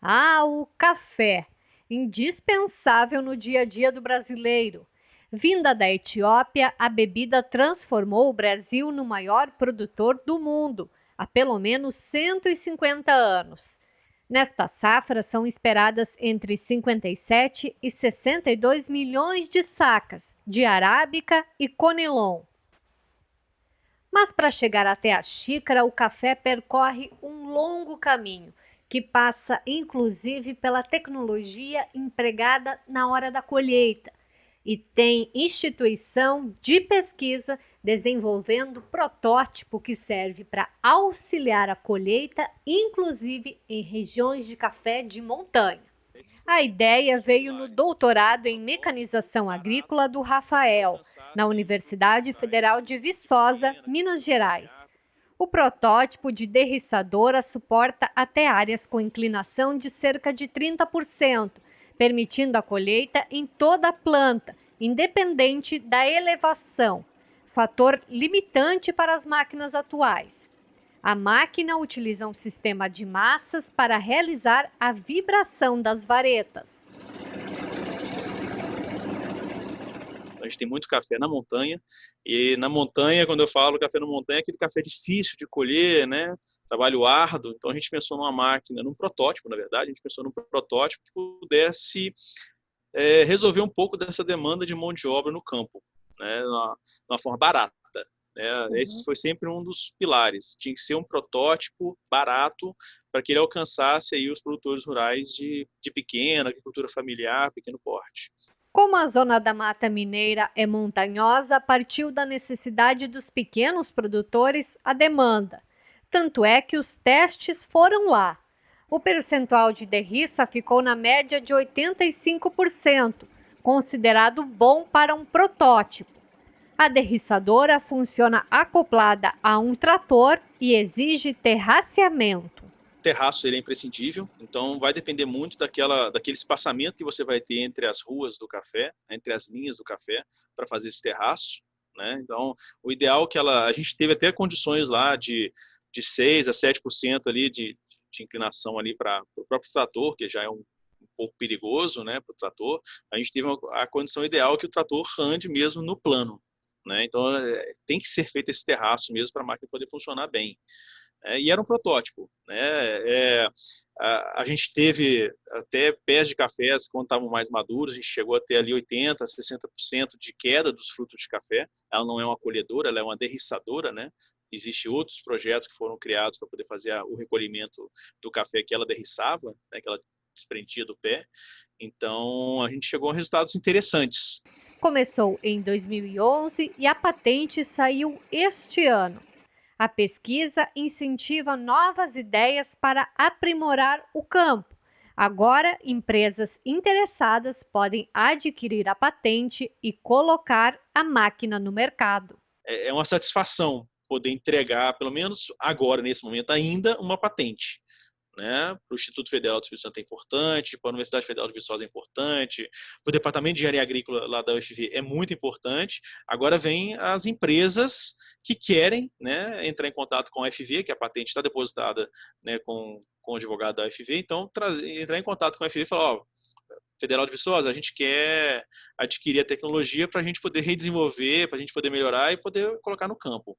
Ah, o café, indispensável no dia a dia do brasileiro. Vinda da Etiópia, a bebida transformou o Brasil no maior produtor do mundo há pelo menos 150 anos. Nesta safra são esperadas entre 57 e 62 milhões de sacas de arábica e conilon. Mas para chegar até a xícara, o café percorre um longo caminho que passa inclusive pela tecnologia empregada na hora da colheita e tem instituição de pesquisa desenvolvendo protótipo que serve para auxiliar a colheita, inclusive em regiões de café de montanha. A ideia veio no doutorado em mecanização agrícola do Rafael, na Universidade Federal de Viçosa, Minas Gerais. O protótipo de derriçadora suporta até áreas com inclinação de cerca de 30%, permitindo a colheita em toda a planta, independente da elevação, fator limitante para as máquinas atuais. A máquina utiliza um sistema de massas para realizar a vibração das varetas. A gente tem muito café na montanha, e na montanha, quando eu falo café na montanha, é aquele café difícil de colher, né? trabalho árduo, então a gente pensou numa máquina, num protótipo, na verdade, a gente pensou num protótipo que pudesse é, resolver um pouco dessa demanda de mão de obra no campo, né? de uma forma barata. Né? Uhum. Esse foi sempre um dos pilares. Tinha que ser um protótipo barato para que ele alcançasse aí os produtores rurais de, de pequena, agricultura familiar, pequeno porte. Como a zona da Mata Mineira é montanhosa, partiu da necessidade dos pequenos produtores a demanda. Tanto é que os testes foram lá. O percentual de derriça ficou na média de 85%, considerado bom para um protótipo. A derriçadora funciona acoplada a um trator e exige terraceamento terraço ele é imprescindível, então vai depender muito daquela, daquele espaçamento que você vai ter entre as ruas do café, entre as linhas do café, para fazer esse terraço. Né? Então, o ideal é que ela, a gente teve até condições lá de, de 6 a 7% ali de, de inclinação ali para o próprio trator, que já é um, um pouco perigoso né, para o trator. A gente teve uma, a condição ideal que o trator ande mesmo no plano. Né? Então, é, tem que ser feito esse terraço mesmo para a máquina poder funcionar bem. É, e era um protótipo. Né? É, a, a, gente teve até pés de cafés, quando estavam mais maduros, a gente chegou a ter ali 80%, 60% de queda dos frutos de café. Ela não é uma colhedora, ela é uma derriçadora, né? Existem outros projetos que foram criados para poder fazer a, o recolhimento do café que ela derriçava, né? que ela desprendia do pé. Então, a gente chegou a resultados interessantes. Começou em 2011 e a patente saiu este ano. A pesquisa incentiva novas ideias para aprimorar o campo. Agora, empresas interessadas podem adquirir a patente e colocar a máquina no mercado. É, é uma satisfação poder entregar, pelo menos agora, nesse momento ainda, uma patente né? Para o Instituto Federal do Espírito Santo é importante, para a Universidade Federal de Viçosa é importante, para o Departamento de Engenharia Agrícola lá da UFV é muito importante. Agora vem as empresas que querem né, entrar em contato com a UFV, que a patente está depositada né, com, com o advogado da UFV, então entrar em contato com a UFV e falar, ó, Federal de Viçosa, a gente quer adquirir a tecnologia para a gente poder redesenvolver, para a gente poder melhorar e poder colocar no campo.